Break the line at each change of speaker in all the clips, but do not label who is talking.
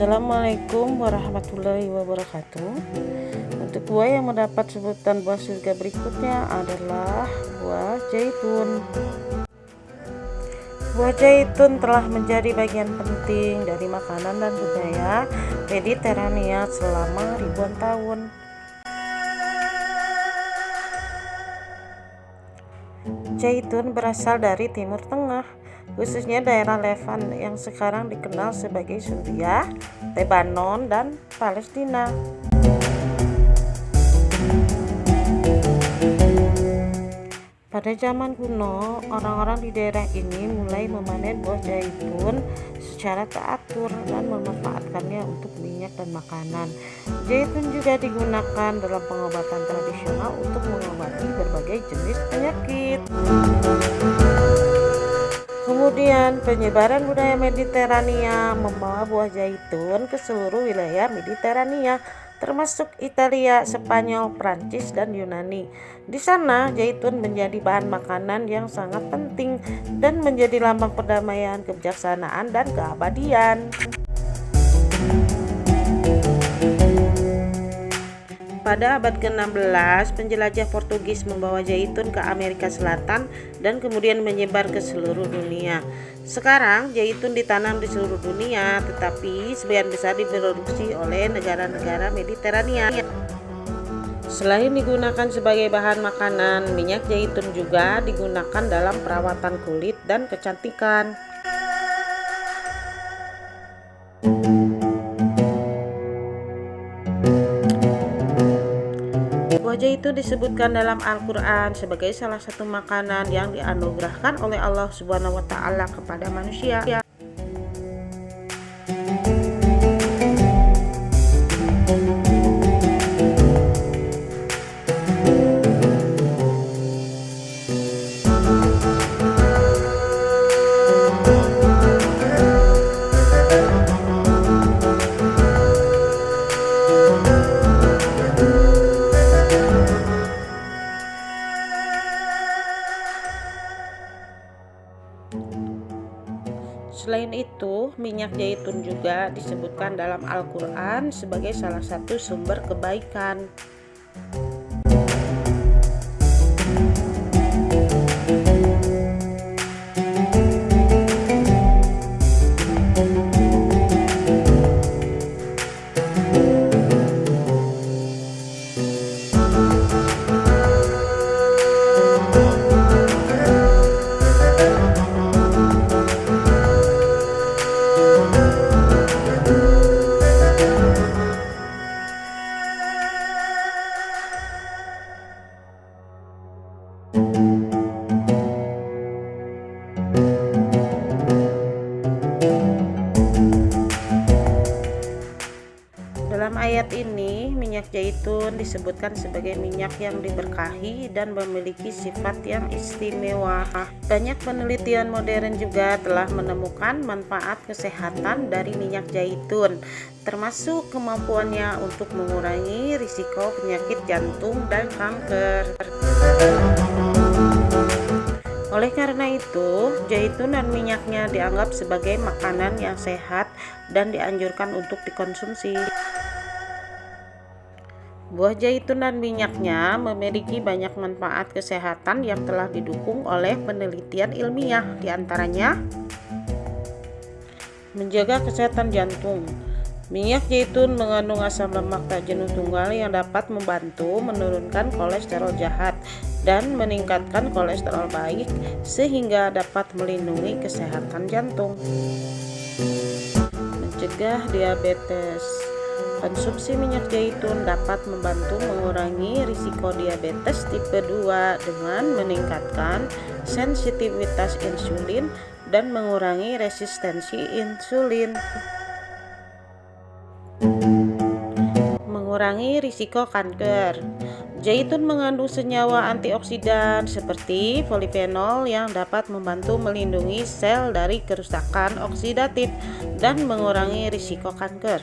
Assalamualaikum warahmatullahi wabarakatuh. Untuk buah yang mendapat sebutan buah surga berikutnya adalah buah zaitun. Buah zaitun telah menjadi bagian penting dari makanan dan budaya Mediterania selama ribuan tahun. Zaitun berasal dari Timur Tengah khususnya daerah Levan yang sekarang dikenal sebagai Suriah, Lebanon, dan Palestina. Pada zaman kuno, orang-orang di daerah ini mulai memanen buah zaitun secara teratur dan memanfaatkannya untuk minyak dan makanan. Zaitun juga digunakan dalam pengobatan tradisional untuk mengobati berbagai jenis penyakit. Kemudian penyebaran budaya Mediterania membawa buah zaitun ke seluruh wilayah Mediterania termasuk Italia, Spanyol, Prancis, dan Yunani. Di sana, zaitun menjadi bahan makanan yang sangat penting dan menjadi lambang perdamaian, kebijaksanaan, dan keabadian. Pada abad ke-16, penjelajah Portugis membawa zaitun ke Amerika Selatan dan kemudian menyebar ke seluruh dunia. Sekarang, zaitun ditanam di seluruh dunia, tetapi sebagian besar diproduksi oleh negara-negara Mediterania. Selain digunakan sebagai bahan makanan, minyak zaitun juga digunakan dalam perawatan kulit dan kecantikan. Wajah itu disebutkan dalam Al-Quran sebagai salah satu makanan yang dianugerahkan oleh Allah Subhanahu wa Ta'ala kepada manusia. Minyak zaitun juga disebutkan dalam Al-Quran sebagai salah satu sumber kebaikan. Disebutkan sebagai minyak yang diberkahi dan memiliki sifat yang istimewa. Banyak penelitian modern juga telah menemukan manfaat kesehatan dari minyak zaitun, termasuk kemampuannya untuk mengurangi risiko penyakit jantung dan kanker. Oleh karena itu, zaitun dan minyaknya dianggap sebagai makanan yang sehat dan dianjurkan untuk dikonsumsi. Buah zaitun dan minyaknya memiliki banyak manfaat kesehatan yang telah didukung oleh penelitian ilmiah, di antaranya menjaga kesehatan jantung. Minyak zaitun mengandung asam lemak tak jenuh tunggal yang dapat membantu menurunkan kolesterol jahat dan meningkatkan kolesterol baik sehingga dapat melindungi kesehatan jantung. Mencegah diabetes. Konsumsi minyak zaitun dapat membantu mengurangi risiko diabetes tipe 2 dengan meningkatkan sensitivitas insulin dan mengurangi resistensi insulin. Mengurangi risiko kanker. Zaitun mengandung senyawa antioksidan seperti polifenol yang dapat membantu melindungi sel dari kerusakan oksidatif dan mengurangi risiko kanker.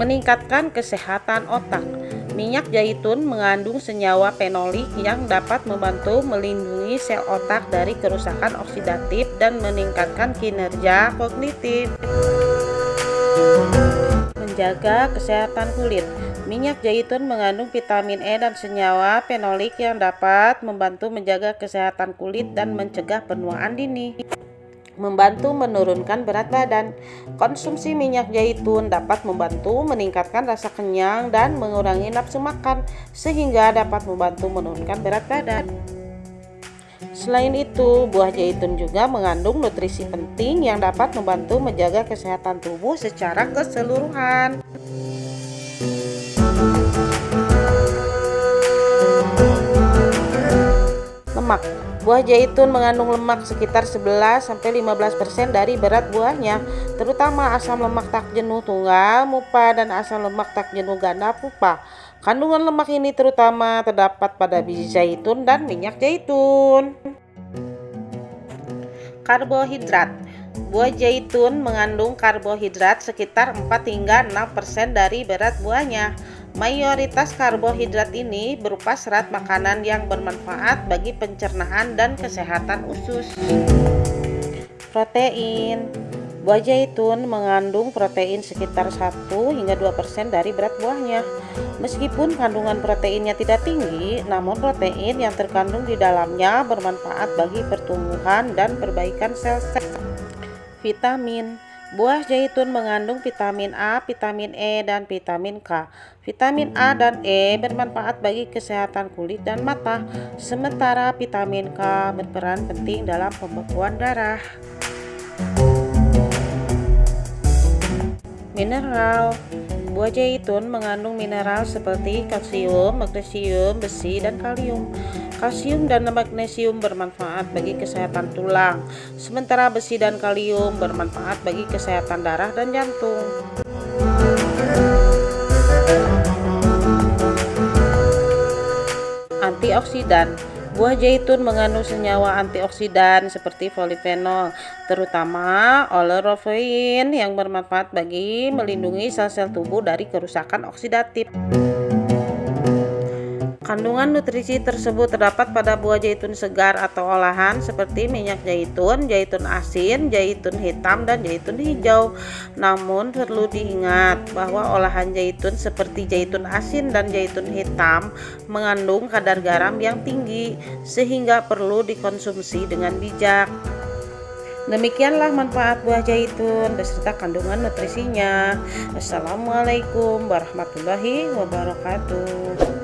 Meningkatkan kesehatan otak. Minyak zaitun mengandung senyawa fenolik yang dapat membantu melindungi sel otak dari kerusakan oksidatif dan meningkatkan kinerja kognitif. Menjaga kesehatan kulit. Minyak zaitun mengandung vitamin E dan senyawa fenolik yang dapat membantu menjaga kesehatan kulit dan mencegah penuaan dini membantu menurunkan berat badan. Konsumsi minyak zaitun dapat membantu meningkatkan rasa kenyang dan mengurangi nafsu makan, sehingga dapat membantu menurunkan berat badan. Selain itu, buah zaitun juga mengandung nutrisi penting yang dapat membantu menjaga kesehatan tubuh secara keseluruhan. Lemak Buah zaitun mengandung lemak sekitar 11-15% dari berat buahnya, terutama asam lemak tak jenuh tunggal, mupa, dan asam lemak tak jenuh ganda pupa. Kandungan lemak ini terutama terdapat pada biji zaitun dan minyak zaitun. Karbohidrat Buah zaitun mengandung karbohidrat sekitar 4 hingga 6% dari berat buahnya. Mayoritas karbohidrat ini berupa serat makanan yang bermanfaat bagi pencernaan dan kesehatan usus. Protein Buah zaitun mengandung protein sekitar 1 hingga 2% dari berat buahnya. Meskipun kandungan proteinnya tidak tinggi, namun protein yang terkandung di dalamnya bermanfaat bagi pertumbuhan dan perbaikan sel-sel. Vitamin Buah zaitun mengandung vitamin A, vitamin E, dan vitamin K. Vitamin A dan E bermanfaat bagi kesehatan kulit dan mata, sementara vitamin K berperan penting dalam pembekuan darah. Mineral Buah zaitun mengandung mineral seperti kalsium, magnesium, besi, dan kalium. Kalsium dan magnesium bermanfaat bagi kesehatan tulang, sementara besi dan kalium bermanfaat bagi kesehatan darah dan jantung. Antioksidan Buah zaitun mengandung senyawa antioksidan seperti polifenol, terutama oleurofen yang bermanfaat bagi melindungi sel-sel tubuh dari kerusakan oksidatif. Kandungan nutrisi tersebut terdapat pada buah zaitun segar atau olahan seperti minyak zaitun, zaitun asin, zaitun hitam, dan zaitun hijau. Namun perlu diingat bahwa olahan zaitun seperti zaitun asin dan zaitun hitam mengandung kadar garam yang tinggi sehingga perlu dikonsumsi dengan bijak. Demikianlah manfaat buah zaitun beserta kandungan nutrisinya. Assalamualaikum warahmatullahi wabarakatuh.